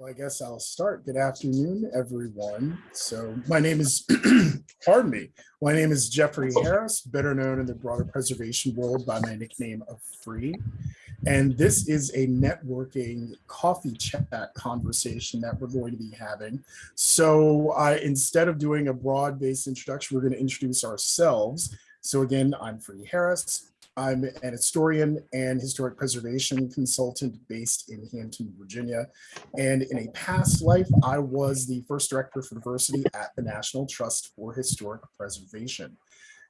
Well, I guess I'll start. Good afternoon, everyone. So my name is, pardon me, my name is Jeffrey Harris, better known in the broader preservation world by my nickname of Free. And this is a networking coffee chat conversation that we're going to be having. So I, instead of doing a broad-based introduction, we're going to introduce ourselves. So again, I'm Free Harris. I'm an historian and historic preservation consultant based in Hampton, Virginia. And in a past life, I was the first director for diversity at the National Trust for Historic Preservation.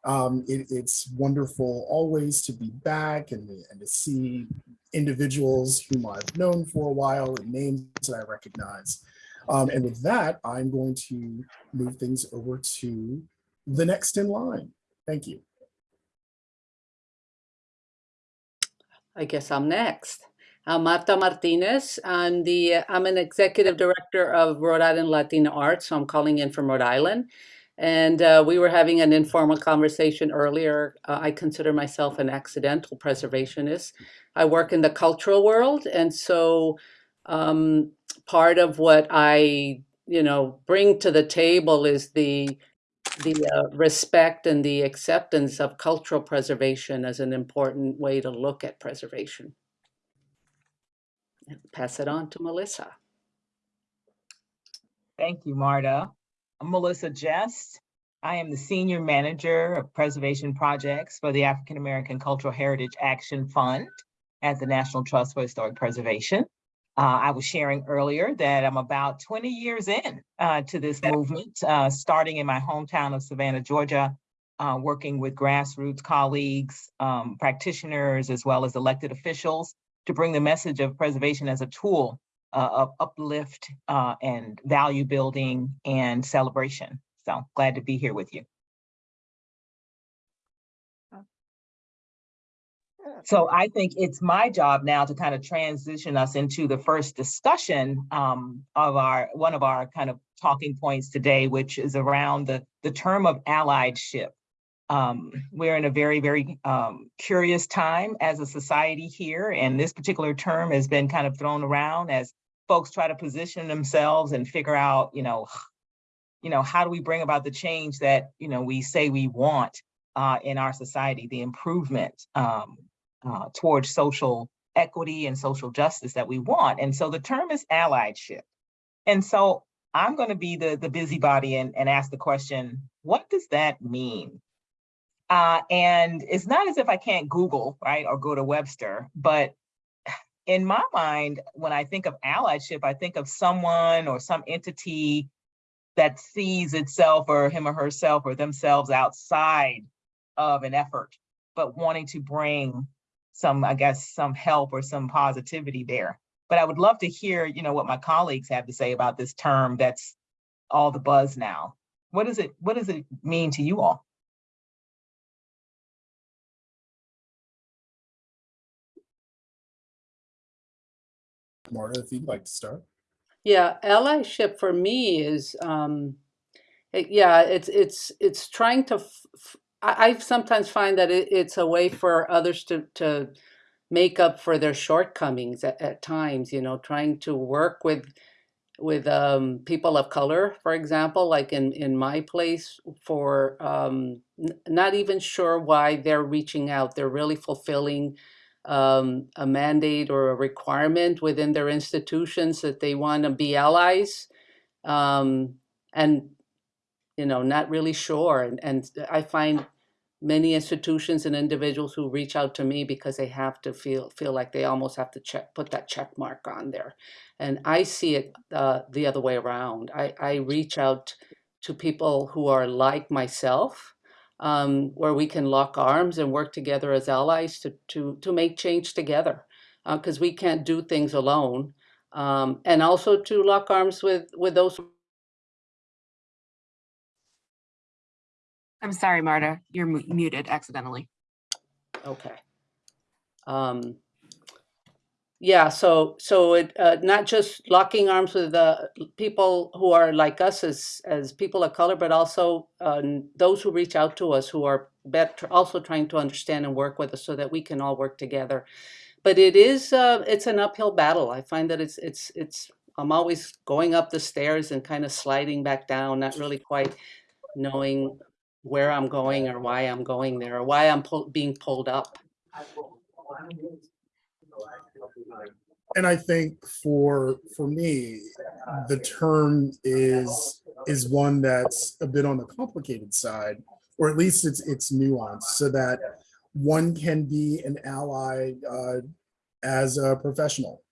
Um, it, it's wonderful always to be back and, and to see individuals whom I've known for a while and names that I recognize. Um, and with that, I'm going to move things over to the next in line. Thank you. I guess I'm next. I'm Marta Martinez. I'm the I'm an executive director of Rhode Island Latino Arts, so I'm calling in from Rhode Island. And uh, we were having an informal conversation earlier. Uh, I consider myself an accidental preservationist. I work in the cultural world, and so um, part of what I, you know, bring to the table is the the uh, respect and the acceptance of cultural preservation as an important way to look at preservation. And pass it on to Melissa. Thank you, Marta. I'm Melissa Jest. I am the Senior Manager of Preservation Projects for the African American Cultural Heritage Action Fund at the National Trust for Historic Preservation. Uh, I was sharing earlier that I'm about 20 years in uh, to this movement, uh, starting in my hometown of Savannah, Georgia, uh, working with grassroots colleagues, um, practitioners, as well as elected officials to bring the message of preservation as a tool uh, of uplift uh, and value building and celebration. So glad to be here with you. So I think it's my job now to kind of transition us into the first discussion um, of our one of our kind of talking points today, which is around the, the term of alliedship. Um, we're in a very, very um, curious time as a society here, and this particular term has been kind of thrown around as folks try to position themselves and figure out, you know, you know, how do we bring about the change that, you know, we say we want uh, in our society, the improvement um, uh, towards social equity and social justice that we want. And so the term is allyship. And so I'm going to be the, the busybody and, and ask the question, what does that mean? Uh, and it's not as if I can't Google, right, or go to Webster, but in my mind, when I think of allyship, I think of someone or some entity that sees itself or him or herself or themselves outside of an effort, but wanting to bring some, I guess, some help or some positivity there. But I would love to hear, you know, what my colleagues have to say about this term that's all the buzz now. What does it, what does it mean to you all? Marta, if you'd like to start. Yeah, allyship for me is, um, it, yeah, it's it's it's trying to. I, sometimes find that it, it's a way for others to to make up for their shortcomings at, at times. You know, trying to work with with um, people of color, for example, like in in my place, for um, not even sure why they're reaching out. They're really fulfilling um, a mandate or a requirement within their institutions that they want to be allies um, and you know not really sure and, and I find many institutions and individuals who reach out to me because they have to feel feel like they almost have to check put that check mark on there and I see it uh, the other way around I, I reach out to people who are like myself um, where we can lock arms and work together as allies to, to, to make change together because uh, we can't do things alone. Um, and also to lock arms with, with those. I'm sorry, Marta, you're muted accidentally. Okay. Um, yeah, so so it uh, not just locking arms with the people who are like us as as people of color, but also uh, those who reach out to us who are better also trying to understand and work with us so that we can all work together. But it is uh, it's an uphill battle. I find that it's it's it's I'm always going up the stairs and kind of sliding back down, not really quite knowing where I'm going or why I'm going there or why I'm pull, being pulled up. And I think for for me, the term is is one that's a bit on the complicated side, or at least it's it's nuanced, so that one can be an ally uh, as a professional.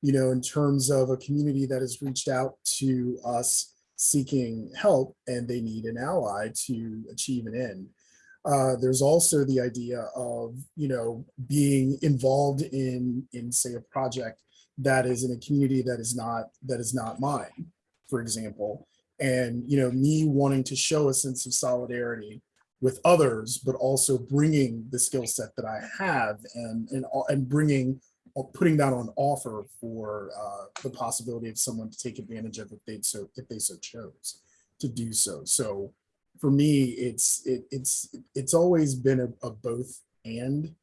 You know, in terms of a community that has reached out to us seeking help and they need an ally to achieve an end. Uh, there's also the idea of you know being involved in in say a project that is in a community that is not that is not mine for example and you know me wanting to show a sense of solidarity with others but also bringing the skill set that i have and and, and bringing putting that on offer for uh, the possibility of someone to take advantage of if they so if they so chose to do so so for me it's it, it's it's always been a, a both and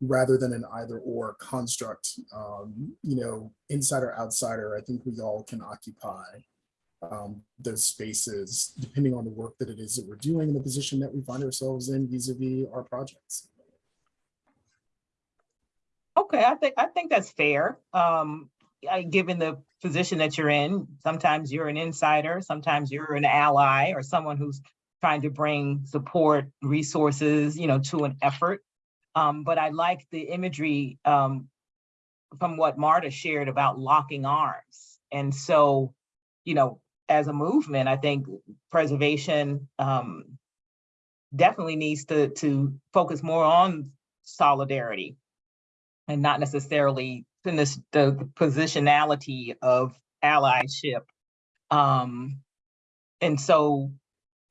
rather than an either or construct. Um, you know, insider, or outsider, I think we all can occupy um, those spaces depending on the work that it is that we're doing and the position that we find ourselves in vis-a-vis our projects. Okay, I think, I think that's fair. Um, I, given the position that you're in, sometimes you're an insider, sometimes you're an ally or someone who's trying to bring support, resources, you know, to an effort. Um, but I like the imagery um, from what Marta shared about locking arms. And so, you know, as a movement, I think preservation um, definitely needs to, to focus more on solidarity and not necessarily in this the positionality of allyship. Um, and so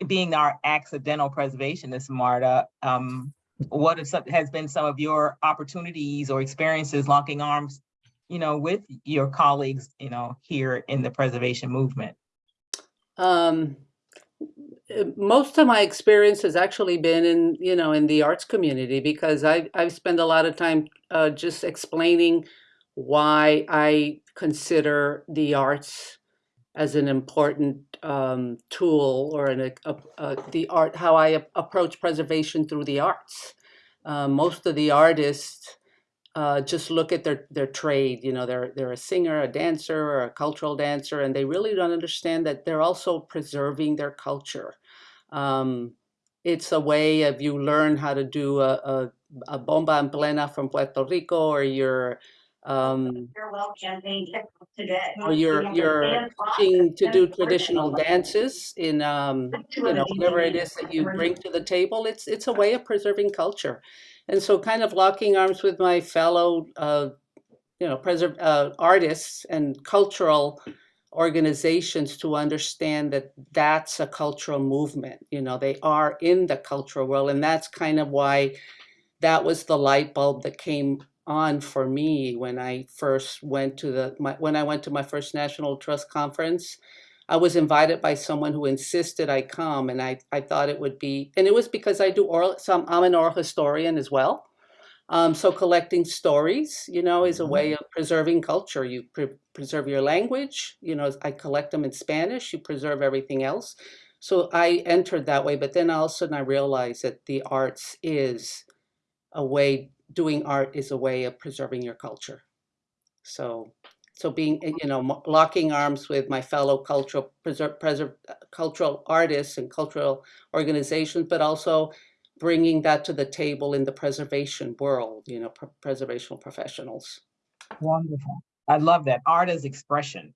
being our accidental preservationist, Marta, um, what is, has been some of your opportunities or experiences locking arms, you know, with your colleagues, you know, here in the preservation movement? Um, most of my experience has actually been in, you know, in the arts community because I, I've spent a lot of time uh, just explaining why I consider the arts as an important um, tool or an, a, a, the art, how I approach preservation through the arts. Uh, most of the artists uh, just look at their, their trade, you know, they're, they're a singer, a dancer, or a cultural dancer, and they really don't understand that they're also preserving their culture. Um, it's a way of you learn how to do a, a, a bomba en plena from Puerto Rico, or you're um, farewell campaign today. or you're you're teaching to do traditional dances in um, you know whatever it is that you bring to the table. It's it's a way of preserving culture, and so kind of locking arms with my fellow uh, you know preserve uh, artists and cultural organizations to understand that that's a cultural movement. You know they are in the cultural world, and that's kind of why that was the light bulb that came on for me when I first went to the my, when I went to my first National Trust conference. I was invited by someone who insisted I come, and I, I thought it would be, and it was because I do oral. So I'm an oral historian as well. Um, so collecting stories, you know, is a way of preserving culture. You pre- preserve your language. You know, I collect them in Spanish. You preserve everything else. So I entered that way, but then all of a sudden I realized that the arts is a way doing art is a way of preserving your culture. So, so being, eh, you know, locking arms with my fellow cultural preserve, preserve, cultural artists and cultural organizations, but also bringing that to the table in the preservation world, you know, pr- preservational professionals. Wonderful. I love that. Art is expression,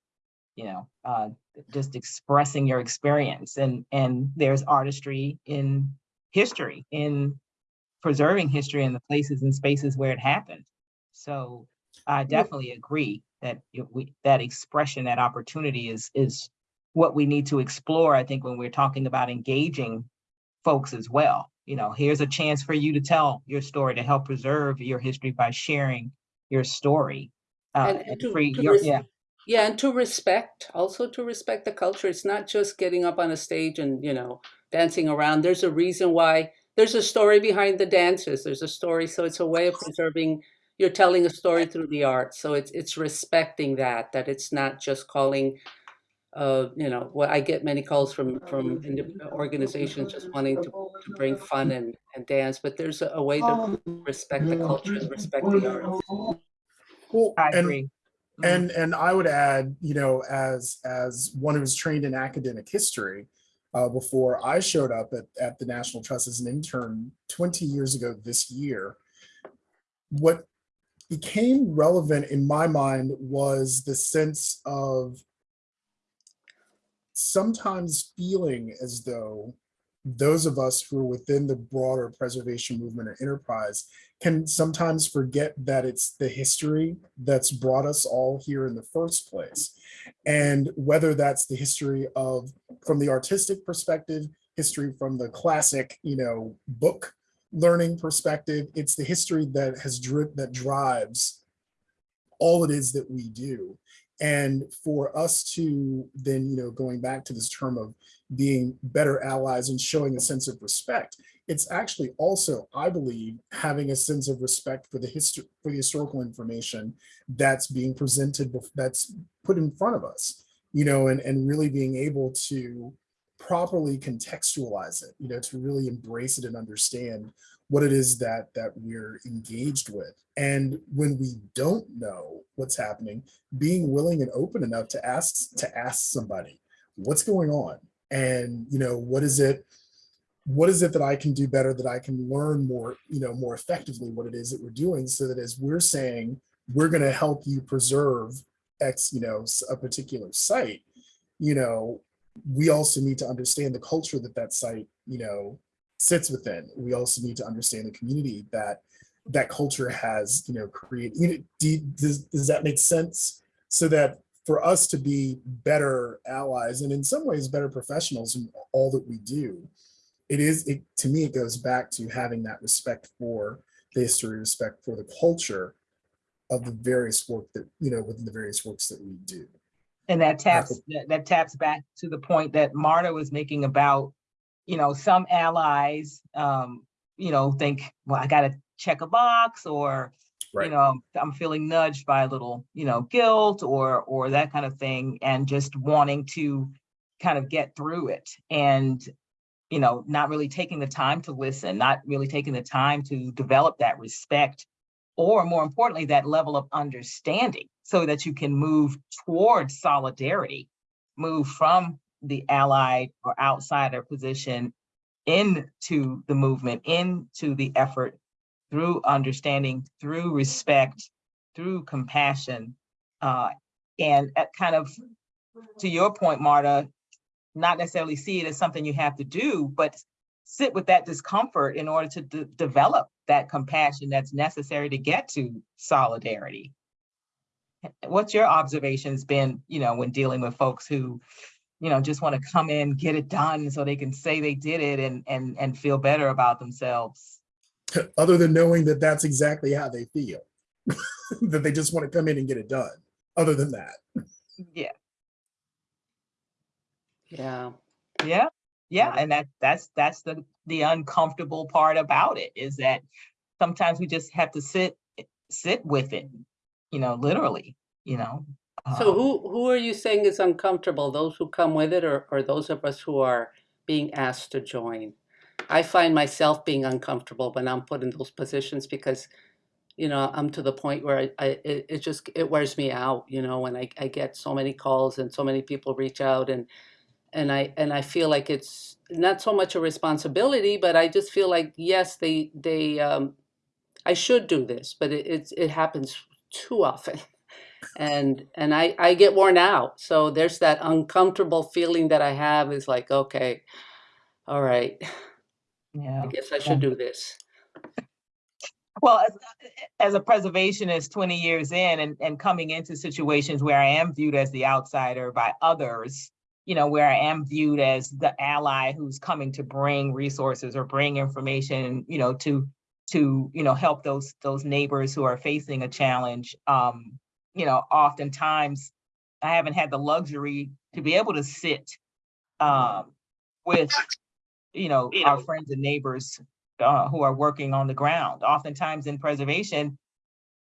you know, uh, just expressing your experience and, and there's artistry in history, in preserving history in the places and spaces where it happened. So I definitely agree that we, that expression, that opportunity is, is what we need to explore, I think, when we're talking about engaging folks as well. You know, here's a chance for you to tell your story, to help preserve your history by sharing your story. Uh, And- and to- free, to your- yeah, Yeah, and to respect, also to respect the culture. It's not just getting up on a stage and, you know, dancing around. There's a reason why, there's a story behind the dances. There's a story. So it's a way of preserving, you're telling a story through the art. So it's it's respecting that that it's not just calling. Uh, you know, well, I get many calls from from organizations just wanting to, to bring fun and, and dance, but there's a, a way to respect the culture and respect the art. Well, I and- agree. And and I would add, you know, as as one who was trained in academic history, uh, before I showed up at, at the National Trust as an intern 20 years ago this year, what became relevant in my mind was the sense of sometimes feeling as though those of us who are within the broader preservation movement or enterprise can sometimes forget that it's the history that's brought us all here in the first place. And whether that's the history of, from the artistic perspective, history from the classic, you know, book learning perspective, it's the history that has dri that drives all it is that we do. And for us to then, you know, going back to this term of being better allies and showing a sense of respect, it's actually also, I believe, having a sense of respect for the history, for the historical information that's being presented, that's put in front of us, you know, and, and really being able to properly contextualize it, you know, to really embrace it and understand what it is that that we're engaged with. And when we don't know what's happening, being willing and open enough to ask to ask somebody, what's going on? And you know, what is it? What is it that I can do better that I can learn more, you know, more effectively what it is that we're doing so that as we're saying, we're going to help you preserve X, you know, a particular site, you know, we also need to understand the culture that that site, you know, sits within. We also need to understand the community that that culture has, you know, created. You know, do, does, does that make sense? So that for us to be better allies and in some ways better professionals in all that we do, it is, it, to me, it goes back to having that respect for the history, respect for the culture of the various work that, you know, within the various works that we do. And that taps, that, that taps back to the point that Marta was making about, you know, some allies, um, you know, think, well, I gotta check a box or, you know, I'm feeling nudged by a little, you know, guilt or, or that kind of thing, and just wanting to kind of get through it and, you know, not really taking the time to listen, not really taking the time to develop that respect or more importantly, that level of understanding so that you can move towards solidarity, move from the allied or outsider position into the movement, into the effort through understanding, through respect, through compassion. Uh, and kind of, to your point, Marta, not necessarily see it as something you have to do, but sit with that discomfort in order to de- develop that compassion that's necessary to get to solidarity. What's your observations been, you know, when dealing with folks who, you know, just want to come in, get it done so they can say they did it and and and feel better about themselves? Other than knowing that that's exactly how they feel, that they just want to come in and get it done. Other than that. Yeah, Yeah. yeah, yeah, Yeah. and that that's that's the the uncomfortable part about it is that sometimes we just have to sit sit with it, you know, literally, you know. So um, who who are you saying is uncomfortable? Those who come with it or, or those of us who are being asked to join? I find myself being uncomfortable when I'm put in those positions because, you know, I'm to the point where I, I it, it just it wears me out, you know, when I, I get so many calls and so many people reach out and and I and I feel like it's not so much a responsibility, but I just feel like yes, they they um, I should do this, but it it's, it happens too often, and and I I get worn out. So there's that uncomfortable feeling that I have is like okay, all right, Yeah. I guess I should do this. Well, as, as a preservationist, 20 years in and, and coming into situations where I am viewed as the outsider by others, you know, where I am viewed as the ally who's coming to bring resources or bring information, you know, to to you know help those those neighbors who are facing a challenge. Um, you know, oftentimes I haven't had the luxury to be able to sit um, with you know our friends and neighbors uh, who are working on the ground. Oftentimes in preservation,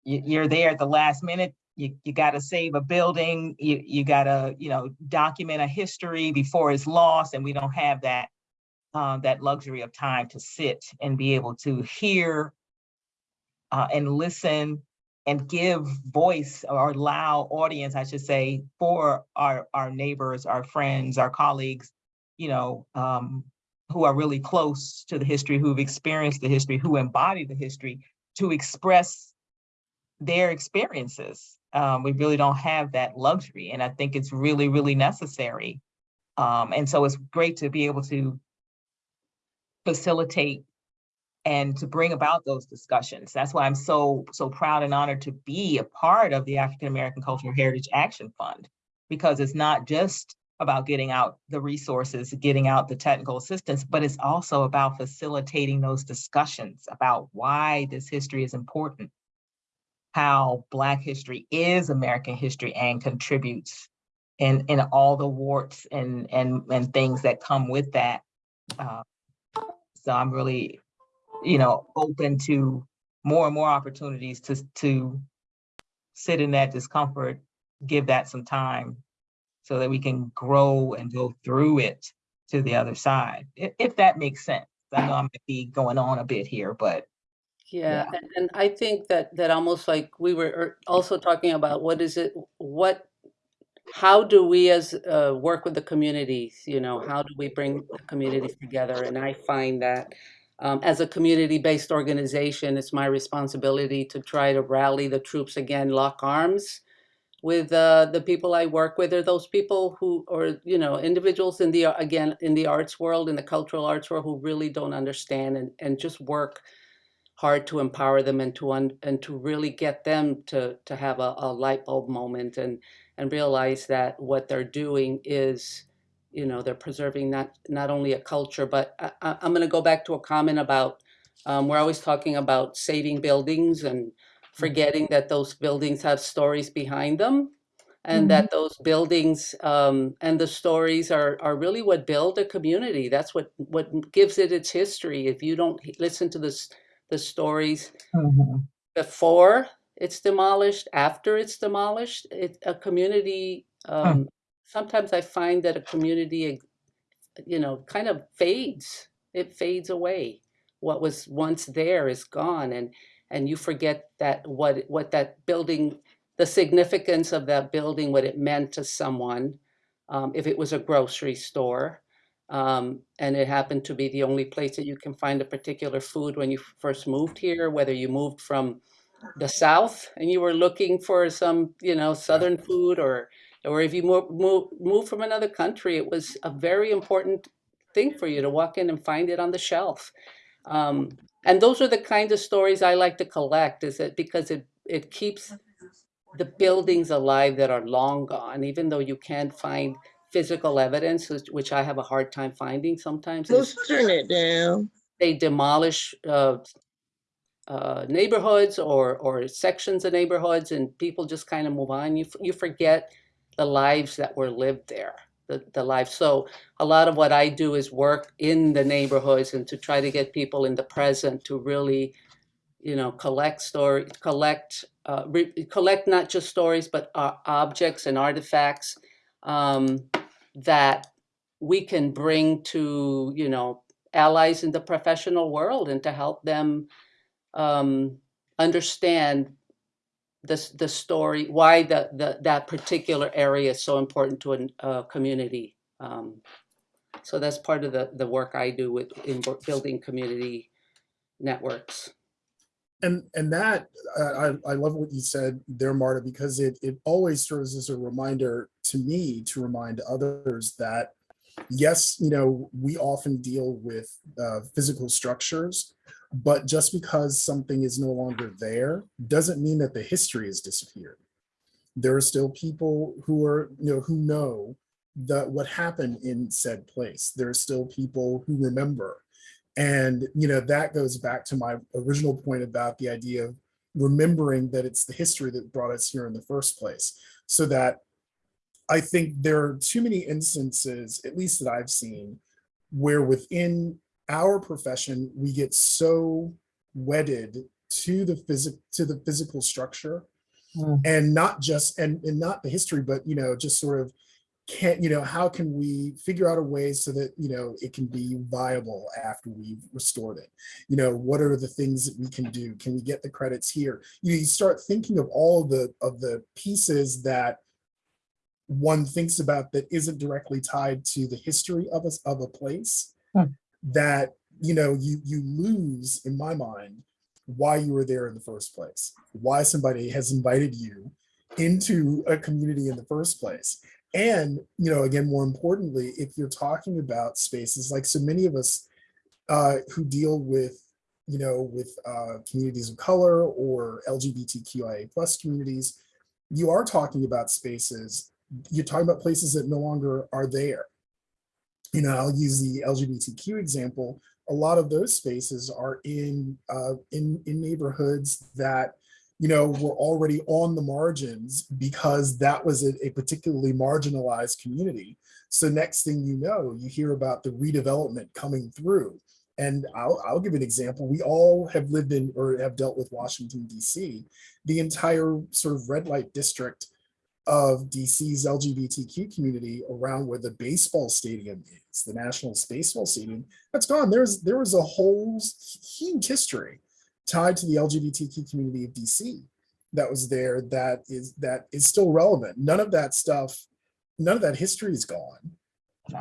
you, you're there at the last minute, you, you gotta save a building, you, you gotta, you know, document a history before it's lost, and we don't have that, uh, that luxury of time to sit and be able to hear uh, and listen and give voice or allow audience, I should say, for our, our neighbors, our friends, our colleagues, you know, um, who are really close to the history, who've experienced the history, who embody the history, to express their experiences. Um, we really don't have that luxury, and I think it's really, really necessary. Um, and so it's great to be able to facilitate and to bring about those discussions. That's why I'm so, so proud and honored to be a part of the African American Cultural Heritage Action Fund, because it's not just about getting out the resources, getting out the technical assistance, but it's also about facilitating those discussions about why this history is important, how Black history is American history and contributes in, in all the warts and, and, and things that come with that. Uh, So I'm really, you know, open to more and more opportunities to, to sit in that discomfort, give that some time so that we can grow and go through it to the other side, if, if that makes sense. I know I might be going on a bit here, but Yeah, and, and I think that that almost like we were er- also talking about what is it, what, how do we as uh, work with the communities? You know, how do we bring the communities together? And I find that um, as a community-based organization, it's my responsibility to try to rally the troops again, lock arms with uh, the people I work with, or those people who, or you know, individuals in the again in the arts world, in the cultural arts world, who really don't understand and and just work hard to empower them and to un, and to really get them to to have a, a light bulb moment and and realize that what they're doing is you know they're preserving not not only a culture but I, I- i'm going to go back to a comment about um, we're always talking about saving buildings and forgetting that those buildings have stories behind them and that those buildings um, and the stories are, are really what build a community. That's what what gives it its history. If you don't listen to this the stories Mhm. before it's demolished, after it's demolished, it, a community, um, sometimes I find that a community, you know, kind of fades. It fades away. What was once there is gone and, and you forget that what, what that building, the significance of that building, what it meant to someone. Um, if it was a grocery store, um, and it happened to be the only place that you can find a particular food when you first moved here, whether you moved from the south and you were looking for some you know southern food or or if you move, move, move from another country it was a very important thing for you to walk in and find it on the shelf um, and those are the kind of stories i like to collect is it because it it keeps the buildings alive that are long gone even though you can't find physical evidence which, which i have a hard time finding sometimes Let's turn it down. they demolish uh, uh, neighborhoods or or sections of neighborhoods, and people just kind of move on. You you forget the lives that were lived there, the the lives. So a lot of what I do is work in the neighborhoods and to try to get people in the present to really, you know, collect story, collect uh, collect not just stories but uh, objects and artifacts um, that we can bring to you know allies in the professional world and to help them um, understand this the story why the, the that particular area is so important to a community um, so that's part of the the work i do with in building community networks. And and that I I love what you said there, Marta, because it it always serves as a reminder to me to remind others that yes, you know, we often deal with uh, physical structures, but just because something is no longer there doesn't mean that the history has disappeared. There are still people who are you know who know that what happened in said place. There are still people who remember and, you know, that goes back to my original point about the idea of remembering that it's the history that brought us here in the first place. So that I think there are too many instances, at least that I've seen, where within our profession, we get so wedded to the physic to the physical structure Mm. and not just and, and not the history but you know just sort of can you know how can we figure out a way so that you know it can be viable after we've restored it you know what are the things that we can do can we get the credits here you, you start thinking of all of the of the pieces that one thinks about that isn't directly tied to the history of us of a place Hmm. That you know you you lose in my mind why you were there in the first place why somebody has invited you into a community in the first place. And you know again more importantly if you're talking about spaces like so many of us uh, who deal with you know with uh, communities of color or lgbtqia plus communities you are talking about spaces you're talking about places that no longer are there you know i'll use the lgbtq example a lot of those spaces are in uh, in in neighborhoods that you know were already on the margins because that was a, a particularly marginalized community. So next thing you know, you hear about the redevelopment coming through. And I'll, I'll give an example. We all have lived in or have dealt with Washington, D.C. The entire sort of red light district of DC's LGBTQ community around where the baseball stadium is, the National Baseball Stadium, that's gone. There's there was a whole huge history tied to the LGBTQ community of DC that was there that is that is still relevant. None of that stuff, none of that history is gone.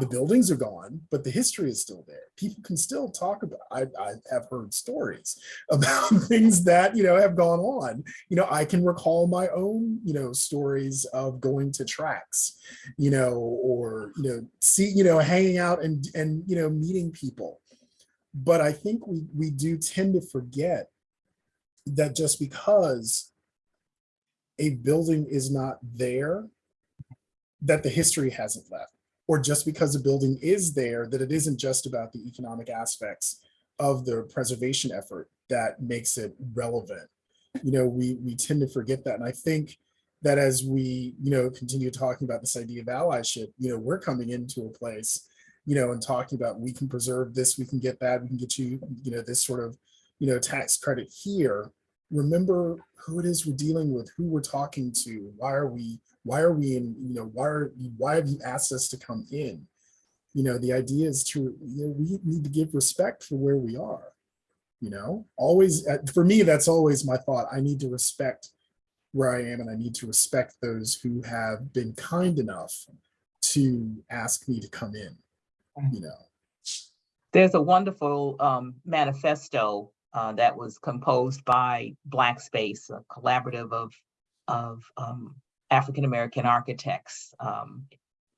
The buildings are gone, but the history is still there. People can still talk about. I, I have heard stories about things that you know have gone on. You know, I can recall my own you know stories of going to tracks, you know, or you know, see you know, hanging out and and you know, meeting people. But I think we we do tend to forget that just because a building is not there, that the history hasn't left or just because a building is there, that it isn't just about the economic aspects of the preservation effort that makes it relevant. You know, we we tend to forget that. And I think that as we, you know, continue talking about this idea of allyship, you know, we're coming into a place, you know, and talking about we can preserve this, we can get that, we can get you, you know, this sort of, you know, tax credit here. Remember who it is we're dealing with, who we're talking to, why are we why are we in you know why are why have you asked us to come in? You know the idea is to you know we need to give respect for where we are you know? Always for me that's always my thought. I need to respect where i am and i need to respect those who have been kind enough to ask me to come in you know? There's a wonderful um, manifesto uh, that was composed by Black Space, a collaborative of of um, African American architects. Um,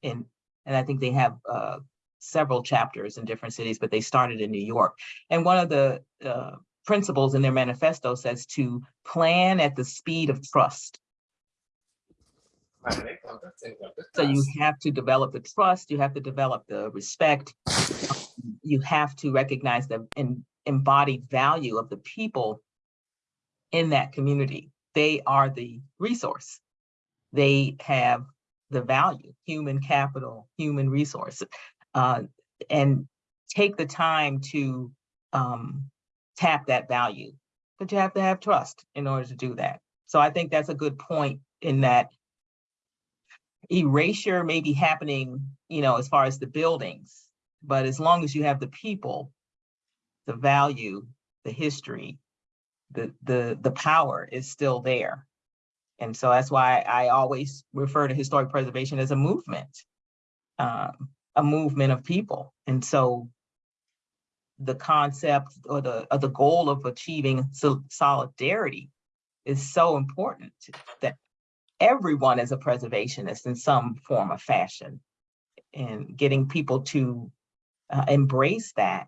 and and I think they have uh, several chapters in different cities, but they started in New York. And one of the uh, principles in their manifesto says to plan at the speed of trust. So you have to develop the trust, you have to develop the respect, you have to recognize the embodied value of the people in that community. They are the resource. They have the value, human capital, human resource, uh, and take the time to um, tap that value. But you have to have trust in order to do that. So I think that's a good point in that erasure may be happening, you know, as far as the buildings, but as long as you have the people, the value, the history, the the the power is still there. And so that's why I always refer to historic preservation as a movement, um, a movement of people. And so the concept or the or the goal of achieving sol- solidarity is so important that everyone is a preservationist in some form or fashion and getting people to uh, embrace that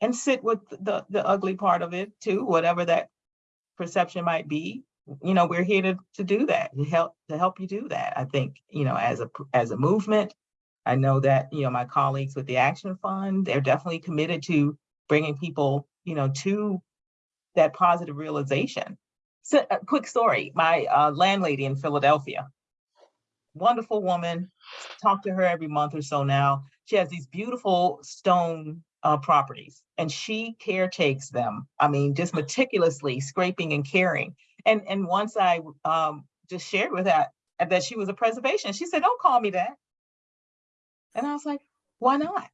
and sit with the the ugly part of it too whatever that perception might be you know we're here to to do that to help to help you do that i think you know as a as a movement i know that you know my colleagues with the action fund they're definitely committed to bringing people you know to that positive realization so a quick story my uh, landlady in philadelphia wonderful woman talk to her every month or so now she has these beautiful stone uh, properties and she caretakes them. I mean, just meticulously scraping and caring. And, and once I, um, just shared with her that she was a preservation, she said, don't call me that. And I was like, why not?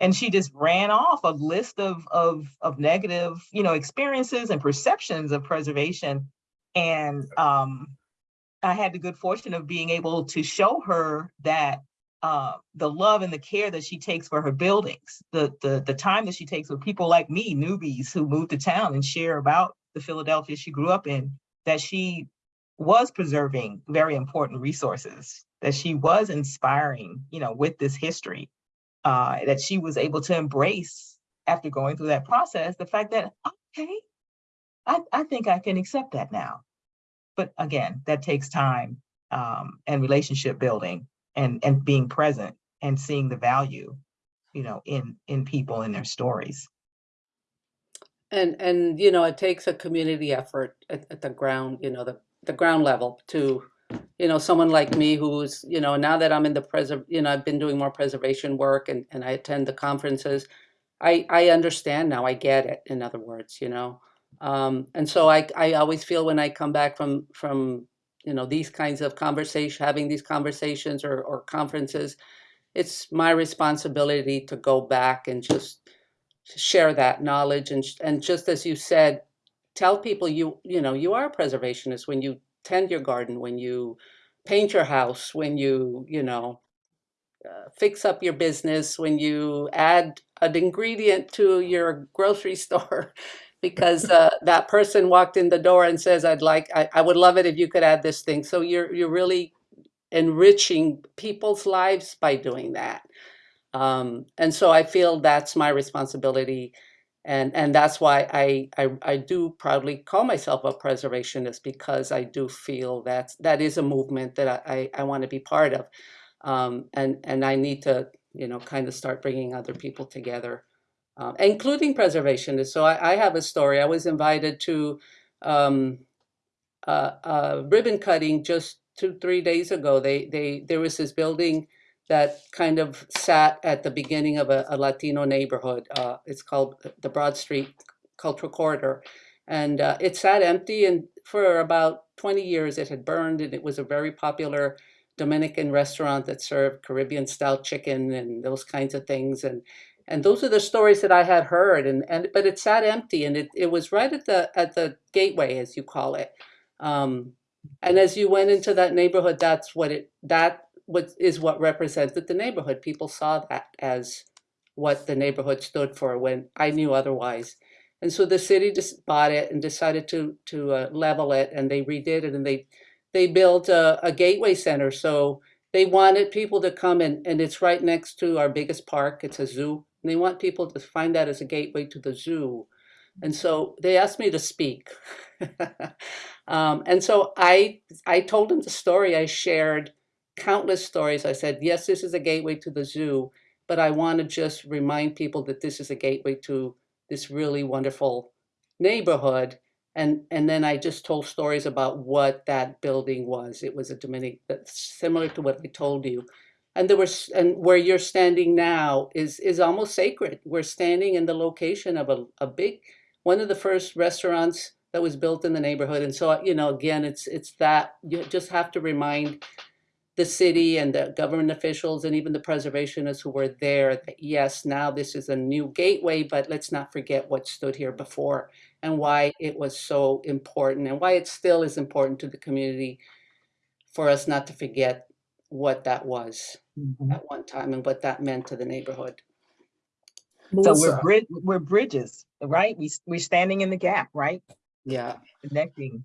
And she just ran off a list of, of, of negative, you know, experiences and perceptions of preservation. And, um, I had the good fortune of being able to show her that uh, the love and the care that she takes for her buildings, the, the, the time that she takes with people like me, newbies who move to town and share about the Philadelphia she grew up in, that she was preserving very important resources, that she was inspiring, you know, with this history, uh, that she was able to embrace after going through that process, the fact that, okay, I, I think I can accept that now. But again, that takes time um, and relationship building and and being present and seeing the value, you know, in in people and their stories. And, and, you know, it takes a community effort at, at the ground, you know, the, the ground level to, you know, someone like me who's, you know, now that I'm in the preserve, you know, I've been doing more preservation work and, and I attend the conferences. I, I understand now, I get it, in other words, you know. Um, and so I, I always feel when I come back from, from, you know, these kinds of conversation, having these conversations or, or conferences, it's my responsibility to go back and just share that knowledge and, and just as you said, tell people you, you know, you are a preservationist when you tend your garden, when you paint your house, when you, you know, uh, fix up your business, when you add an ingredient to your grocery store because uh, that person walked in the door and says, I'd like, I, I would love it if you could add this thing. So you're, you're really enriching people's lives by doing that. Um, and so I feel that's my responsibility. And, and that's why I, I, I do proudly call myself a preservationist because I do feel that that is a movement that I, I, I want to be part of. Um, and, and I need to, you know, kind of start bringing other people together, uh, including preservationists. So I, I have a story. I was invited to um, ribbon cutting just two, three days ago. They, they, there was this building that kind of sat at the beginning of a, a Latino neighborhood. Uh, it's called the Broad Street Cultural Corridor. And uh, it sat empty and for about 20 years it had burned and it was a very popular Dominican restaurant that served Caribbean style chicken and those kinds of things. And and those are the stories that I had heard. And, and but it sat empty and it, it was right at the at the gateway, as you call it. Um, and as you went into that neighborhood, that's what it that what is what represented the neighborhood. People saw that as what the neighborhood stood for when I knew otherwise. And so the city just bought it and decided to to uh, level it, and they redid it, and they they built a, a gateway center. So they wanted people to come and and it's right next to our biggest park. It's a zoo, and they want people to find that as a gateway to the zoo. And so they asked me to speak. um, and so I I told them the story. I shared countless stories. I said, yes, this is a gateway to the zoo, but I want to just remind people that this is a gateway to this really wonderful neighborhood. And, and then I just told stories about what that building was. It was a Dominican, similar to what I told you. And there was, and where you're standing now is, is almost sacred. We're standing in the location of a, a big, one of the first restaurants that was built in the neighborhood. And so, you know, again, it's, it's that, you just have to remind the city and the government officials and even the preservationists who were there that yes, now this is a new gateway, but let's not forget what stood here before and why it was so important and why it still is important to the community for us not to forget what that was mm-hmm. at one time and what that meant to the neighborhood. So we're Melissa, brid- we're bridges, right? We we're standing in the gap, right? Yeah. Connecting.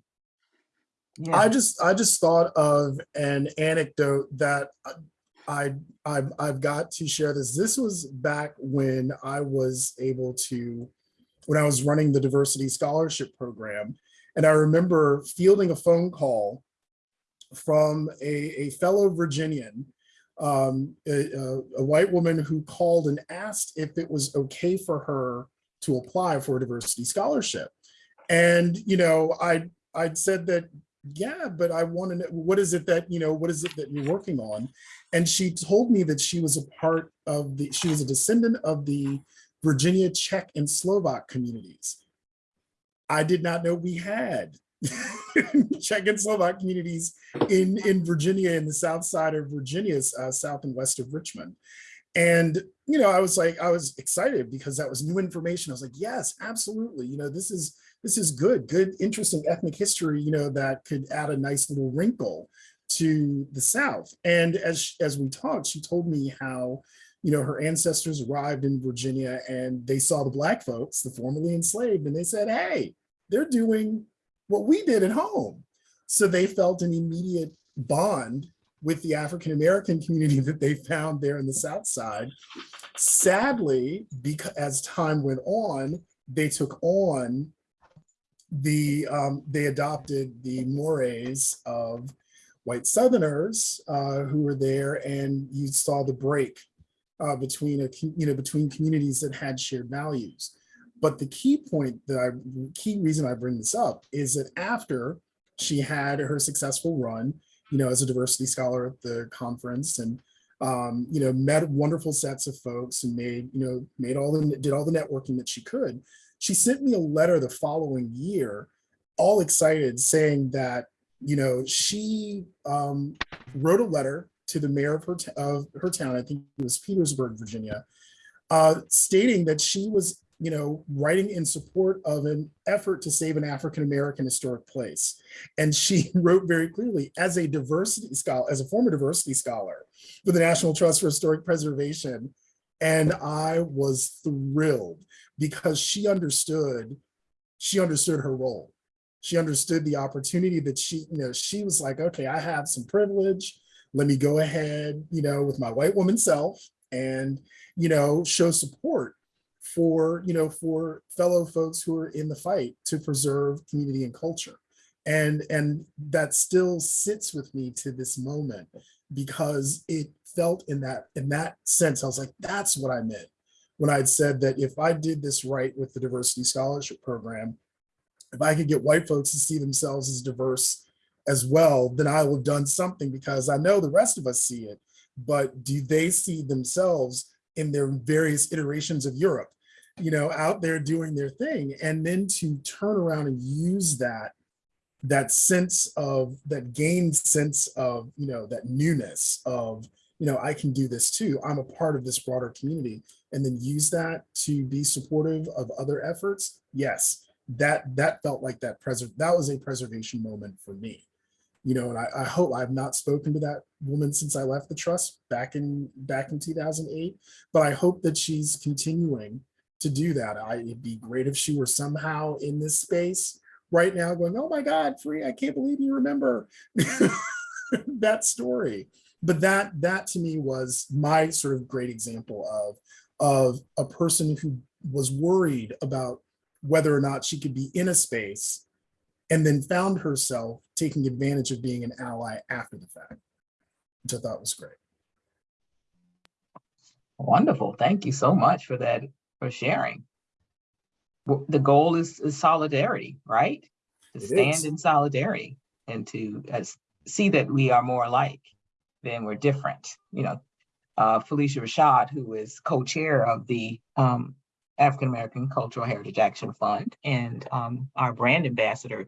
I just I just thought of an anecdote that I I've, I've got to share this. This was back when I was able to when I was running the diversity scholarship program, and I remember fielding a phone call from a, a fellow Virginian, um, a, a- white woman who called and asked if it was okay for her to apply for a diversity scholarship. And, you know, I, I'd said that, yeah, but I want to know, what is it that, you know, what is it that you're working on? And she told me that she was a part of the, she was a descendant of the Virginia Czech and Slovak communities. I did not know we had Czech and Slovak communities in, in Virginia, in the south side of Virginia's uh, south and west of Richmond. And, you know, I was like, I was excited because that was new information. I was like, yes, absolutely. You know, this is, this is good, good, interesting ethnic history, you know, that could add a nice little wrinkle to the South. And as, as we talked, she told me how, you know, her ancestors arrived in Virginia and they saw the black folks, the formerly enslaved, and they said, hey, they're doing what we did at home. So they felt an immediate bond with the African-American community that they found there in the South Side. Sadly, because as time went on, they took on the, um, they adopted the mores of white Southerners uh, who were there and you saw the break uh, between a, you know, between communities that had shared values. But the key point that I, key reason I bring this up is that after she had her successful run, you know, as a diversity scholar at the conference and, um, you know, met wonderful sets of folks and made, you know, made all the, did all the networking that she could. She sent me a letter the following year, all excited saying that, you know, she um, wrote a letter to the mayor of her, of her town, I think it was Petersburg, Virginia, uh, stating that she was, you know, writing in support of an effort to save an African-American historic place. And she wrote very clearly, as a diversity scholar, as a former diversity scholar for the National Trust for Historic Preservation, and I was thrilled because she understood, she understood her role. She understood the opportunity that she, you know, she was like, okay, I have some privilege. Let me go ahead, you know, with my white woman self and, you know, show support for, you know, for fellow folks who are in the fight to preserve community and culture. And, and that still sits with me to this moment because it felt in that, in that sense, I was like, that's what I meant when I'd said that if I did this right with the diversity scholarship program, if I could get white folks to see themselves as diverse as well, then I will have done something because I know the rest of us see it, but do they see themselves in their various iterations of Europe, you know, out there doing their thing? And then to turn around and use that, that sense of, that gained sense of, you know, that newness of, you know, I can do this too. I'm a part of this broader community and then use that to be supportive of other efforts. Yes, that that felt like that preserve that was a preservation moment for me you know and I, I hope i've not spoken to that woman since i left the trust back in back in 2008 but i hope that she's continuing to do that I, it'd be great if she were somehow in this space right now going oh my god free i can't believe you remember that story but that that to me was my sort of great example of of a person who was worried about whether or not she could be in a space and then found herself taking advantage of being an ally after the fact, which I thought was great. Wonderful. Thank you so much for that, for sharing. The goal is, is solidarity, right? To It stand is. in solidarity and to uh, see that we are more alike than we're different. You know, uh, Phylicia Rashad, who is co-chair of the um, African American Cultural Heritage Action Fund and um, our brand ambassador.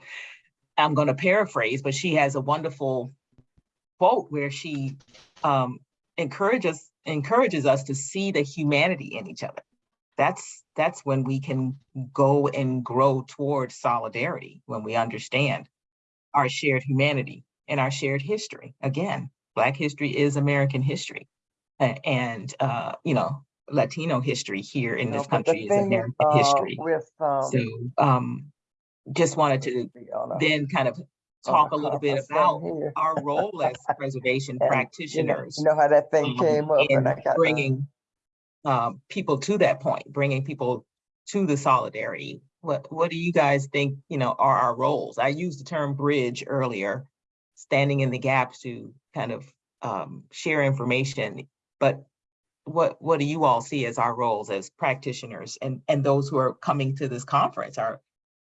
I'm going to paraphrase, but she has a wonderful quote where she um, encourages encourages us to see the humanity in each other. That's that's when we can go and grow towards solidarity when we understand our shared humanity and our shared history. Again, Black history is American history, and uh, you know Latino history here in this country is American uh, history. With, um. So um, just wanted to a- then kind of talk a little bit about our role as preservation And, you know- practitioners You know how that thing um, came up and I got. bringing um, people to that point, bringing people to the solidarity. What what do you guys think? You know, are our roles? I used the term bridge earlier, standing in the gap to kind of um, share information. But what what do you all see as our roles as practitioners and and those who are coming to this conference are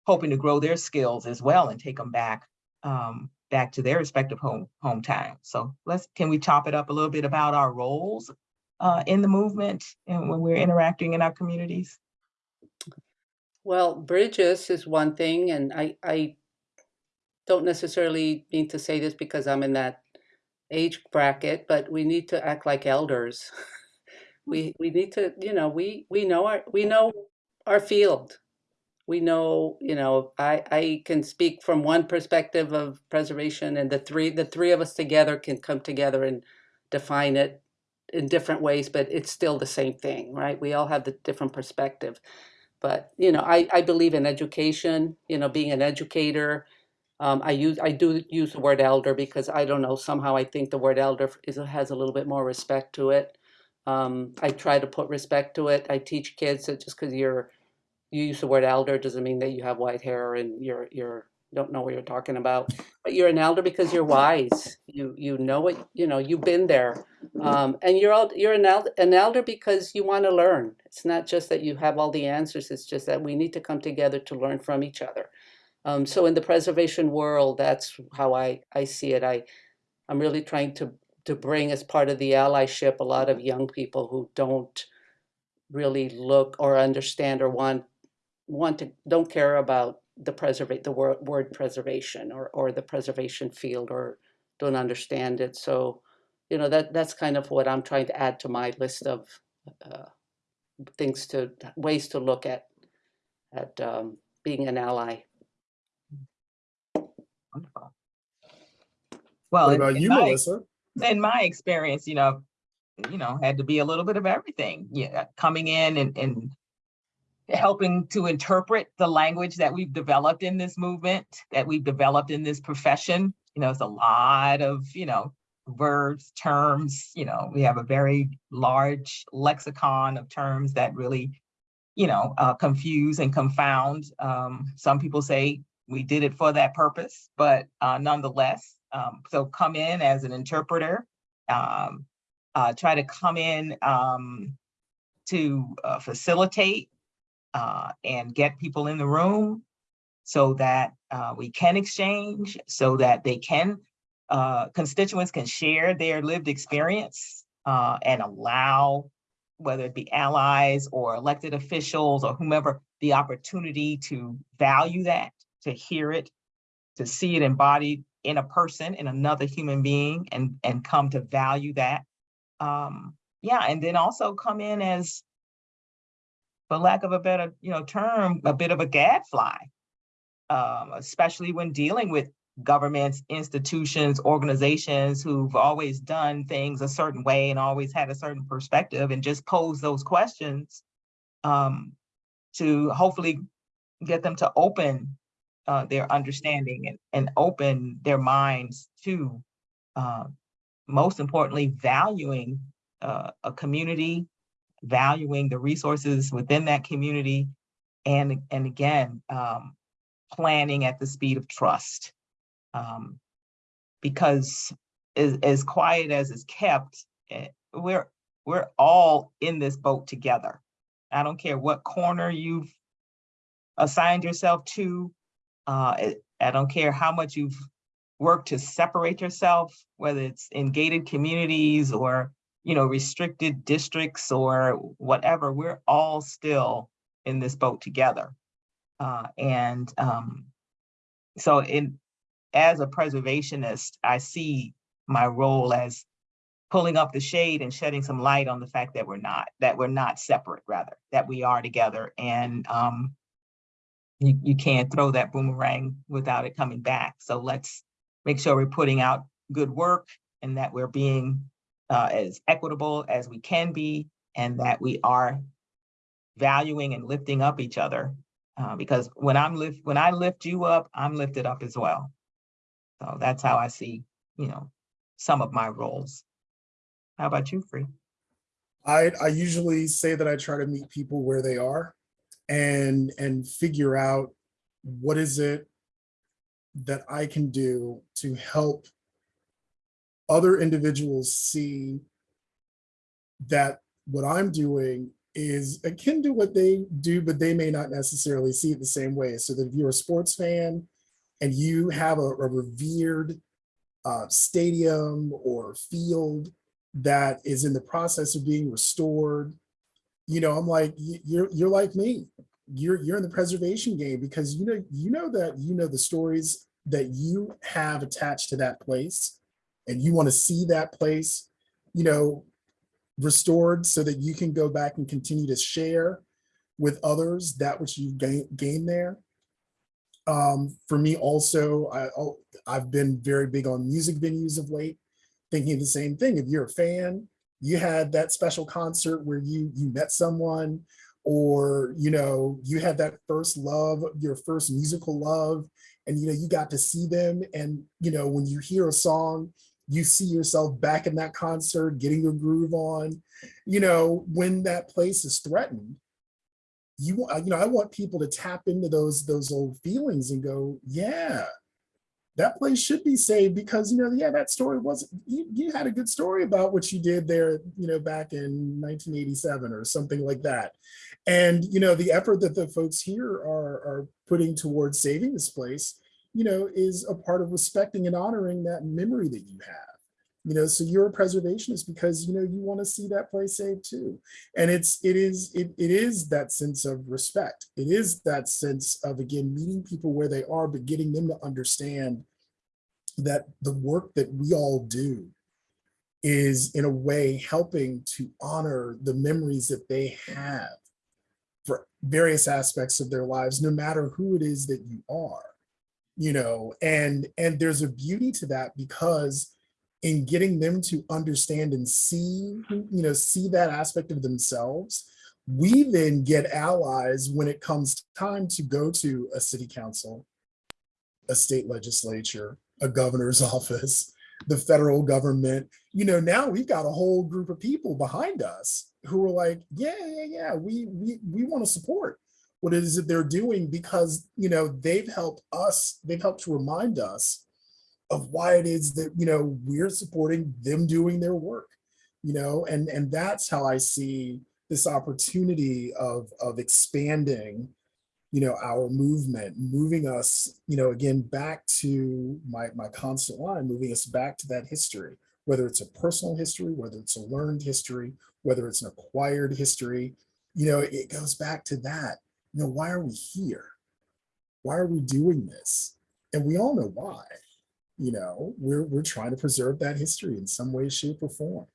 hoping to grow their skills as well and take them back um, back to their respective home hometown. So let's can we chop it up a little bit about our roles uh, in the movement and when we're interacting in our communities? Well, bridges is one thing, and I, I don't necessarily mean to say this because I'm in that age bracket, but we need to act like elders. Hmm. We, we need to, you know, we, we know our, we know our field. We know, you know, I, I can speak from one perspective of preservation and the three, the three of us together can come together and define it in different ways, but it's still the same thing, right? We all have the different perspective. But, you know, I, I believe in education, you know, being an educator. Um, I use, I do use the word elder because I don't know, somehow I think the word elder is, has a little bit more respect to it. Um, I try to put respect to it. I teach kids that just because you're, you use the word elder doesn't mean that you have white hair and you're, you're, don't know what you're talking about. But you're an elder because you're wise. You, you know it, you know, you've been there. Um, and you're all, you're an elder, an elder because you want to learn. It's not just that you have all the answers. It's just that we need to come together to learn from each other. Um, so in the preservation world, that's how I, I see it. I, I'm really trying to, to bring as part of the allyship a lot of young people who don't really look or understand or want, want to, don't care about the preservate, the word, word preservation or, or the preservation field or don't understand it. So, you know, that, that's kind of what I'm trying to add to my list of uh, things to, ways to look at, at um, being an ally. Wonderful. Well, What in- about you, my- Melissa? in my experience, you know, you know, had to be a little bit of everything. Yeah, coming in and and helping to interpret the language that we've developed in this movement, that we've developed in this profession. You know, it's a lot of, you know, verbs, terms, you know, we have a very large lexicon of terms that really, you know, uh, confuse and confound. Um, some people say we did it for that purpose, but uh, nonetheless, um, so come in as an interpreter, um, uh, try to come in um, to uh, facilitate uh, and get people in the room so that uh, we can exchange, so that they can, uh, constituents can share their lived experience and allow, whether it be allies or elected officials or whomever, the opportunity to value that, to hear it, to see it embodied in a person, in another human being, and and come to value that. Um, yeah, and then also come in as, for lack of a better, you know, term, a bit of a gadfly. Um, especially when dealing with governments, institutions, organizations who've always done things a certain way and always had a certain perspective and just pose those questions um, to hopefully get them to open uh, their understanding and, and open their minds to, uh, most importantly, valuing uh, a community, valuing the resources within that community, and, and again, um, planning at the speed of trust. Um, because as, as quiet as is kept, eh, we're, we're all in this boat together. I don't care what corner you've assigned yourself to, uh, I don't care how much you've worked to separate yourself, whether it's in gated communities or, you know, restricted districts or whatever, we're all still in this boat together. Uh, and, um, so in, as a preservationist, I see my role as pulling up the shade and shedding some light on the fact that we're not, that we're not separate, rather, that we are together. And, um, you, you can't throw that boomerang without it coming back. So let's make sure we're putting out good work and that we're being uh, as equitable as we can be and that we are valuing and lifting up each other. Uh, because when I'm lift, when I lift you up, I'm lifted up as well. So that's how I see, you know, some of my roles. How about you, Free? I, I usually say that I try to meet people where they are and, and figure out what is it that I can do to help other individuals see that what I'm doing is akin to what they do, but they may not necessarily see it the same way. So that if you're a sports fan and you have a, a revered uh, stadium or field that is in the process of being restored. You know, I'm like, you're you're like me. You're you're in the preservation game because you know you know that you know the stories that you have attached to that place, and you want to see that place, you know, restored so that you can go back and continue to share with others that which you gain gain there. Um, for me also, I, oh, I've been very big on music venues of late, thinking the same thing. If you're a fan, you had that special concert where you you met someone, or you know, you had that first love, your first musical love, and you know, you got to see them. And you know, when you hear a song, you see yourself back in that concert, getting your groove on. You know, when that place is threatened, you you know i want people to tap into those those old feelings and go yeah that place should be saved because you know yeah that story wasn't you, you had a good story about what you did there you know back in 1987 or something like that. And you know the effort that the folks here are are putting towards saving this place you know is a part of respecting and honoring that memory that you have you know so you're a preservationist because you know you want to see that place saved too. And it's it is it, it is that sense of respect. It is that sense of again meeting people where they are but getting them to understand that the work that we all do is in a way helping to honor the memories that they have for various aspects of their lives no matter who it is that you are you know? And and there's a beauty to that because in getting them to understand and see, you know, see that aspect of themselves, we then get allies when it comes time to go to a city council, a state legislature, a governor's office, the federal government. You know, now we've got a whole group of people behind us who are like, yeah, yeah, yeah, we we we want to support what it is that they're doing because you know they've helped us, they've helped to remind us of why it is that you know we're supporting them doing their work you know and and that's how i see this opportunity of of expanding you know our movement moving us you know again back to my my constant line moving us back to that history whether it's a personal history whether it's a learned history whether it's an acquired history you know it goes back to that you know why are we here? Why are we doing this? And we all know why you know we're we're trying to preserve that history in some way shape or form.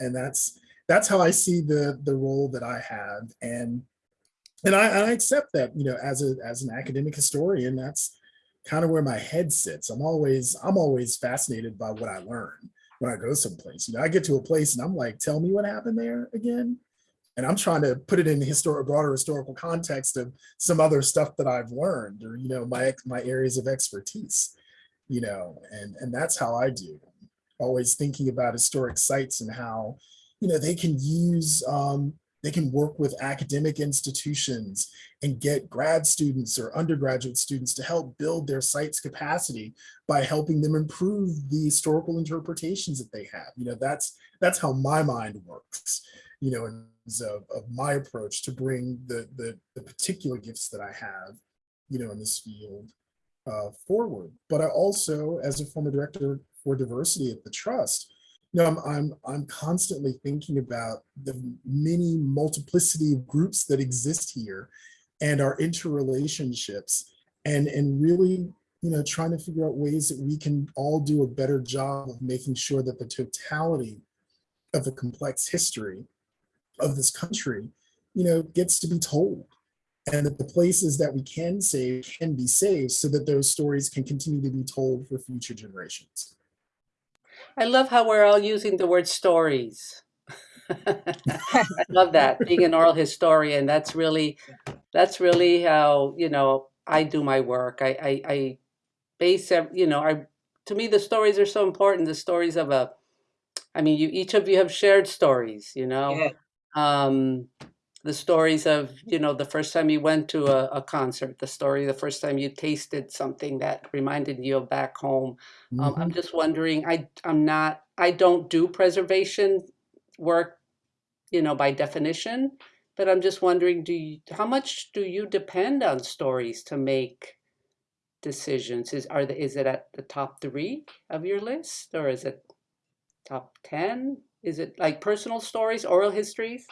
And that's that's how i see the the role that i have. And and i, I accept that you know as a as an academic historian that's kind of where my head sits. I'm always i'm always fascinated by what i learn when i go someplace. You know i get to a place and i'm like tell me what happened there again? And i'm trying to put it in the historic broader historical context of some other stuff that i've learned or you know my my areas of expertise you know, and and that's how I do. Always thinking about historic sites and how, you know, they can use, um, they can work with academic institutions and get grad students or undergraduate students to help build their site's capacity by helping them improve the historical interpretations that they have. You know, that's that's how my mind works. You know, in terms of, of my approach to bring the, the the particular gifts that I have, you know, in this field uh, forward. But I also, as a former director for diversity at the trust, you know, I'm, I'm, I'm constantly thinking about the many multiplicity of groups that exist here and our interrelationships and, and really, you know, trying to figure out ways that we can all do a better job of making sure that the totality of the complex history of this country, you know, gets to be told and that the places that we can save can be saved so that those stories can continue to be told for future generations. I love how we're all using the word stories. I love that being an oral historian. That's really, that's really how you know I do my work. I I, I base you know I to me the stories are so important. The stories of a, I mean, you each of you have shared stories. You know, Yeah. um, the stories of you know the first time you went to a, a concert, the story the first time you tasted something that reminded you of back home. Um, I'm Mhm. just wondering, I, I'm not, I don't do preservation work, you know, by definition, but I'm just wondering, do you, how much do you depend on stories to make decisions? Is, are the, is it at the top three of your list or is it top 10? Is it like personal stories, oral histories?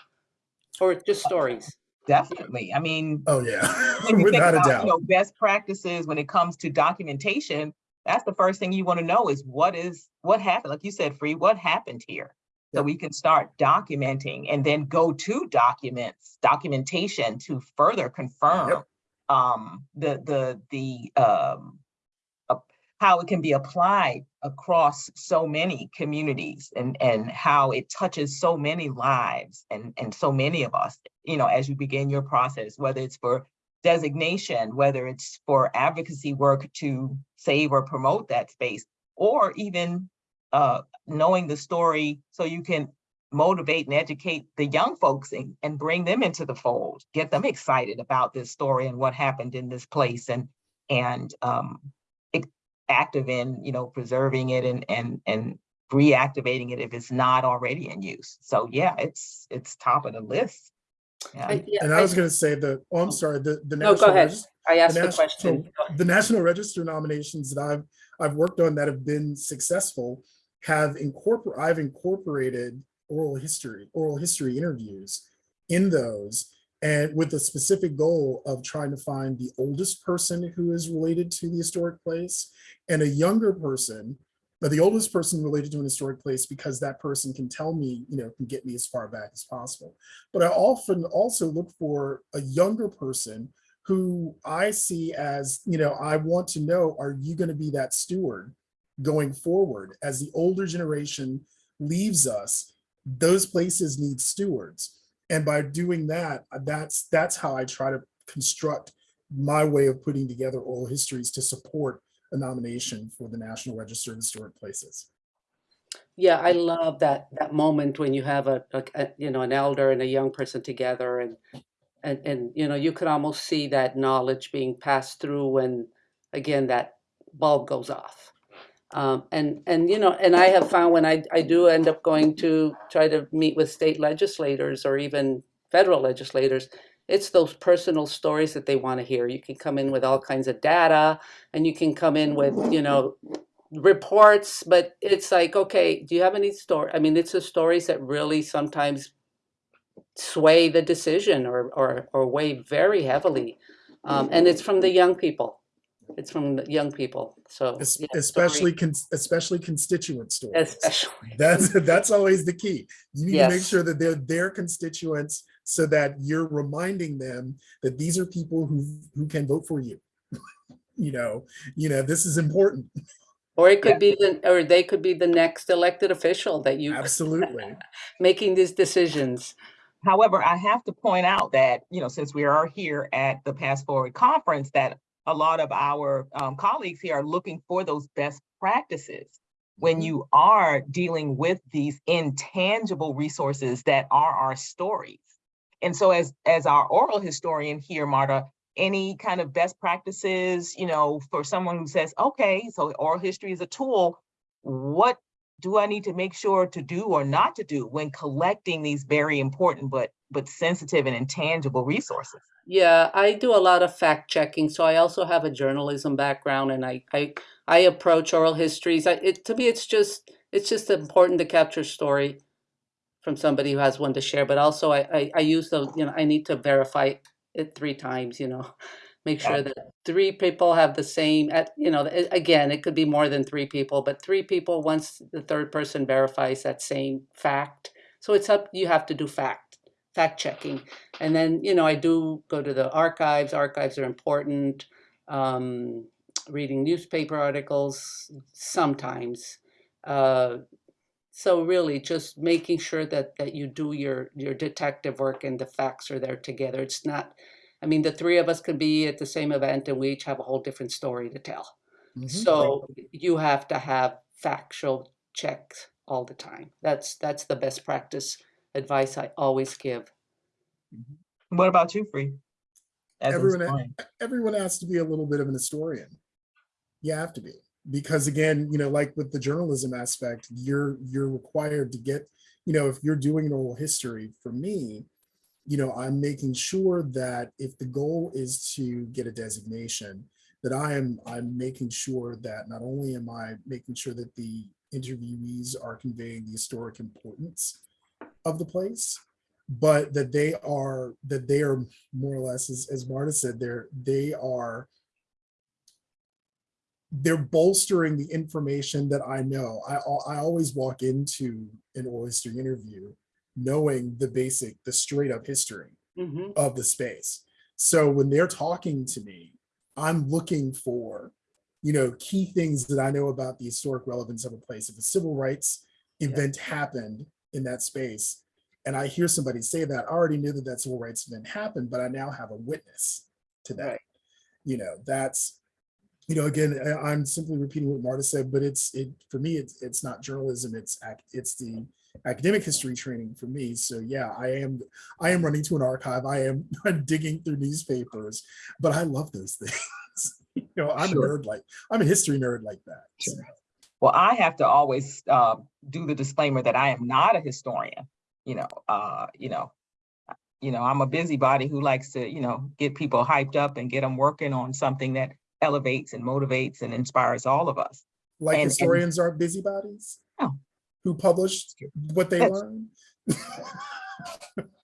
Or just stories? Definitely. I mean, Oh, yeah, when you think a about, you doubt. know, best practices when it comes to documentation, that's the first thing you want to know is what is, what happened? Like you said, Free, what happened here? So we can start documenting and then go to documents, documentation to further confirm um, the, the, the, um, how it can be applied across so many communities and, and how it touches so many lives and, and so many of us, you know, as you begin your process, whether it's for designation, whether it's for advocacy work to save or promote that space, or even uh, knowing the story so you can motivate and educate the young folks and, and bring them into the fold, get them excited about this story and what happened in this place and, and um, active in, you know, preserving it and, and, and reactivating it if it's not already in use. So yeah, it's, it's top of the list. Yeah. I- yeah, And I was gonna say the, oh, I'm sorry, the, the. No, go National ahead. I asked the national- question. The National Register nominations that I've, I've worked on that have been successful have incorporate, I've incorporated oral history, oral history interviews in those. And with the specific goal of trying to find the oldest person who is related to the historic place and a younger person, but the oldest person related to an historic place because that person can tell me, you know, can get me as far back as possible. But I often also look for a younger person who I see as, you know, I want to know, are you going to be that steward going forward as the older generation leaves us? Those places need stewards. And by doing that, uh, that's that's how I try to construct my way of putting together oral histories to support a nomination for the National Register of Historic Places. Yeah, I love that that moment when you have a, a, a, you know an elder and a young person together and and and you know you could almost see that knowledge being passed through when again that bulb goes off. Um, and and you know and I have found when I I do end up going to try to meet with state legislators or even federal legislators, it's those personal stories that they want to hear. You can come in with all kinds of data and you can come in with you know reports, but it's like, okay, do you have any story? I mean, it's the stories that really sometimes sway the decision or or, or weigh very heavily, um, and it's from the young people. It's from the young people. So Es- yeah, Especially, story- cons- especially constituent stories. especially That's that's always the key. You need to make sure that they're their constituents so that you're reminding them that these are people who who can vote for you. you know, you know, this is important. or it could be the or they could be the next elected official that you Absolutely. making these decisions. However, I have to point out that, you know, since we are here at the PastForward Conference, that a lot of our um, colleagues here are looking for those best practices when Mhm. you are dealing with these intangible resources that are our stories. And so as, as our oral historian here, Marta, any kind of best practices, you know, for someone who says, okay, so oral history is a tool, what do I need to make sure to do or not to do when collecting these very important but but sensitive and intangible resources? Yeah, I do a lot of fact checking. So I also have a journalism background, and I I, I approach oral histories. I, it to me, it's just it's just important to capture story from somebody who has one to share. But also, I I, I use the you know I need to verify it three times. You know, make sure that three people have the same. At you know, again, it could be more than three people, but three people once the third person verifies that same fact. So it's up. You have to do fact fact checking and then you know i do go to the archives. Archives are important um, reading newspaper articles sometimes. Uh, so really just making sure that that you do your your detective work and the facts are there together. It's not i mean the three of us could be at the same event and we each have a whole different story to tell. Mhm. so you have to have factual checks all the time. That's that's the best practice advice i always give mm-hmm. What about you, Free? As Everyone- everyone has to be a little bit of an historian. You have to be because again, you know, like with the journalism aspect, you're you're required to get, you know, if you're doing an oral history, for me, you know, I'm making sure that if the goal is to get a designation, that I am I'm making sure that not only am I making sure that the interviewees are conveying the historic importance of the place, but that they are that they are more or less, as, as Marta said, they're they are they're bolstering the information that I know. I I always walk into an oral history interview knowing the basic, the straight up history Mhm. of the space. So when they're talking to me, I'm looking for, you know, key things that I know about the historic relevance of a place. If a civil rights event happened in that space, and I hear somebody say that, I already knew that that civil rights event happened, but I now have a witness to that. Right. You know, that's, you know, again, I'm simply repeating what Marta said, but it's, it, for me, it's, it's not journalism, it's, it's the academic history training for me. So yeah, I am, I am running to an archive. I am I'm digging through newspapers, but I love those things. You know, I'm a nerd like, I'm a history nerd like that. So, Well, I have to always uh, do the disclaimer that I am not a historian. You know, uh, you know, you know, I'm a busybody who likes to, you know, get people hyped up and get them working on something that elevates and motivates and inspires all of us. Like And- and- historians aren't busybodies? No. Who published what they learned?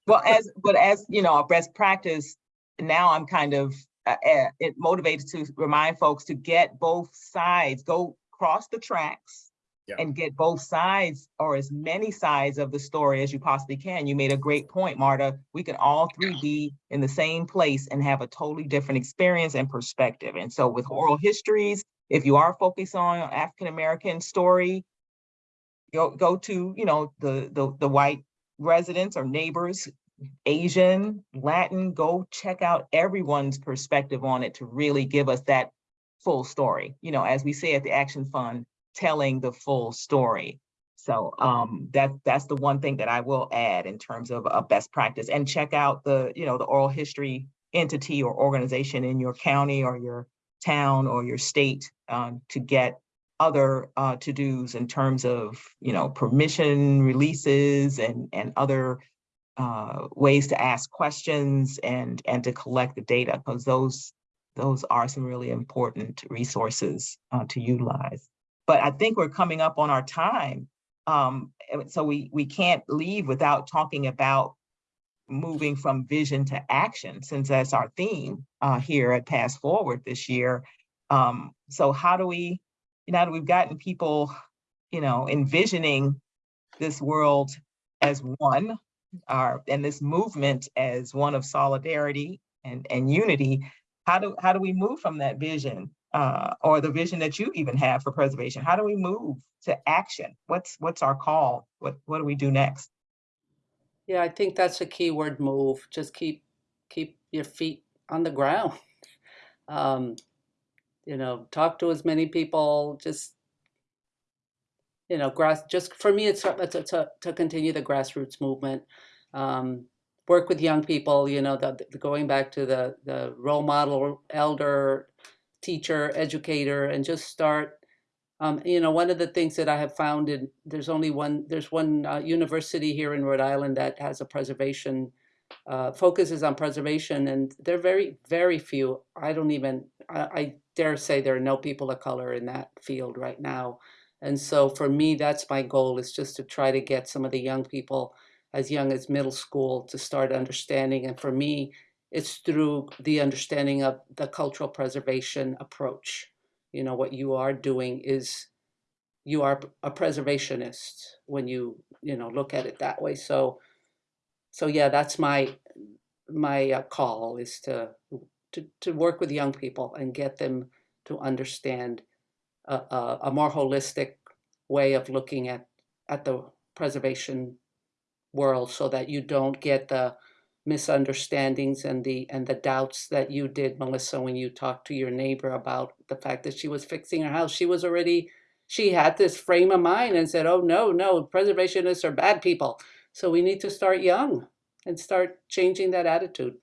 Well, as, but as, you know, best practice, now I'm kind of uh, uh, it motivated to remind folks to get both sides, go cross the tracks Yeah. and get both sides or as many sides of the story as you possibly can. You made a great point, Marta. We can all three be in the same place and have a totally different experience and perspective. And so with oral histories, if you are focused on African-American story, go, go to, you know, the, the, the white residents or neighbors, Asian, Latin, go check out everyone's perspective on it to really give us that full story. You know, as we say at the Action Fund, telling the full story. So um, that that's the one thing that I will add in terms of a best practice and check out the, you know, the oral history entity or organization in your county or your town or your state um, to get other uh, to-dos in terms of, you know, permission releases and, and other uh, ways to ask questions and, and to collect the data, because those, those are some really important resources uh, to utilize. But I think we're coming up on our time. Um, so we, we can't leave without talking about moving from vision to action, since that's our theme uh, here at PastForward this year. Um, so how do we, now that we've gotten people, you know, envisioning this world as one, our, and this movement as one of solidarity and, and unity, how do, how do we move from that vision? Uh, or the vision that you even have for preservation? How do we move to action? What's, what's our call? What, what do we do next? Yeah, I think that's a key word move. Just keep keep your feet on the ground. Um, you know, talk to as many people. Just you know, grass. Just for me, it's it's, to continue the grassroots movement. Um, work with young people. You know, the, the going back to the the role model, elder, teacher, educator, and just start um, you know, one of the things that I have found in there's only one there's one uh, university here in Rhode Island that has a preservation uh, focuses on preservation, and they're very very few. I don't even I, I dare say there are no people of color in that field right now, and so for me that's my goal is just to try to get some of the young people as young as middle school to start understanding, and for me it's through the understanding of the cultural preservation approach. You know what you are doing is you are a preservationist when you you know look at it that way. So so yeah that's my my uh, call is to to to work with young people and get them to understand a, a, a more holistic way of looking at at the preservation world so that you don't get the misunderstandings and the and the doubts that you did melissa when you talked to your neighbor about the fact that she was fixing her house she was already she had this frame of mind and said oh no no preservationists are bad people so we need to start young and start changing that attitude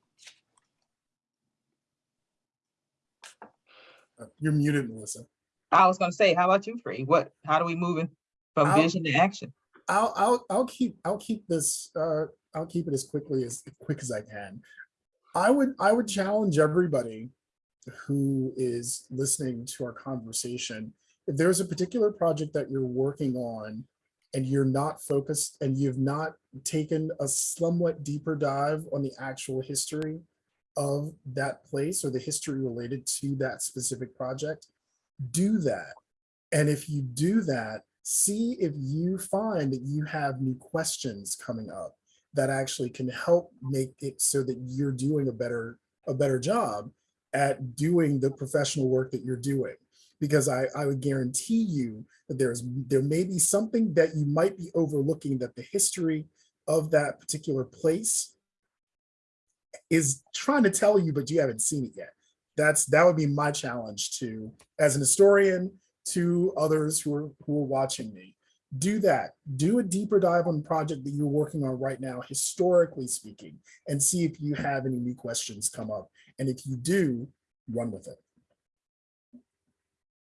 Uh, You're muted, Melissa. I was gonna say, how about you, Free? What, how do we move in from I'll- vision to action? I'll I'll I'll keep I'll keep this uh I'll keep it as quickly as quick as I can. I would I would challenge everybody who is listening to our conversation if there's a particular project that you're working on and you're not focused and you've not taken a somewhat deeper dive on the actual history of that place or the history related to that specific project, do that. And if you do that, see if you find that you have new questions coming up that actually can help make it so that you're doing a better a better job at doing the professional work that you're doing because I, I would guarantee you that there's there may be something that you might be overlooking that the history of that particular place is trying to tell you, but you haven't seen it yet. That's that would be my challenge to as an historian to others who are who are watching me. Do that. Do a deeper dive on the project that you're working on right now, historically speaking, and see if you have any new questions come up. And if you do, run with it.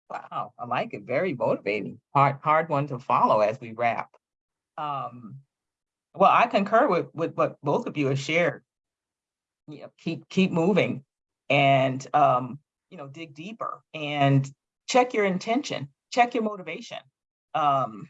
Wow, I like it. Very motivating. Hard, hard one to follow as we wrap. Um, well, I concur with, with what both of you have shared. Yeah, keep, keep moving and, um, you know, dig deeper and check your intention, check your motivation. Um,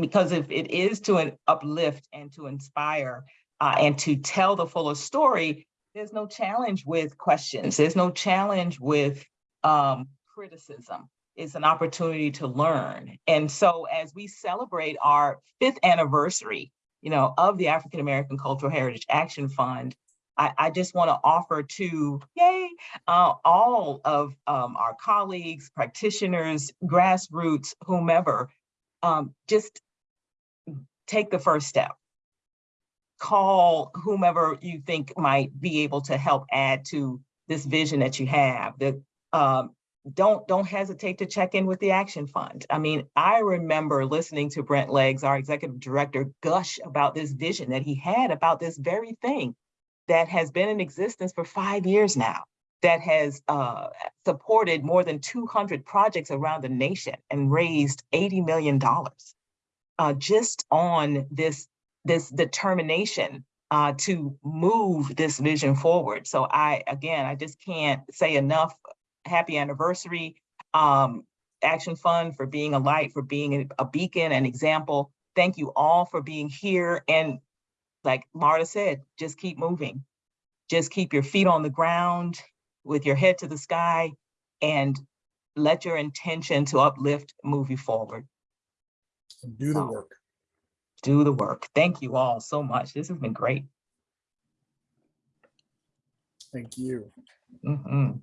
because if it is to uplift and to inspire uh, and to tell the fuller story, there's no challenge with questions. There's no challenge with um, criticism it's an opportunity to learn. And so as we celebrate our fifth anniversary, you know, of the African American Cultural Heritage Action Fund, I, I just want to offer to, yay, uh, all of um, our colleagues, practitioners, grassroots, whomever, um, just take the first step. Call whomever you think might be able to help add to this vision that you have. That um, don't don't hesitate to check in with the Action Fund. I mean, I remember listening to Brent Leggs, our executive director, gush about this vision that he had about this very thing that has been in existence for five years now, that has uh, supported more than 200 projects around the nation and raised $80 million uh, just on this, this determination uh, to move this vision forward. So I, again, I just can't say enough happy anniversary, um, Action Fund for being a light, for being a beacon, an example. Thank you all for being here. And like Marta said, just keep moving. Just keep your feet on the ground with your head to the sky and let your intention to uplift move you forward. And do the Wow. work. Do the work. Thank you all so much. This has been great. Thank you. Mhm.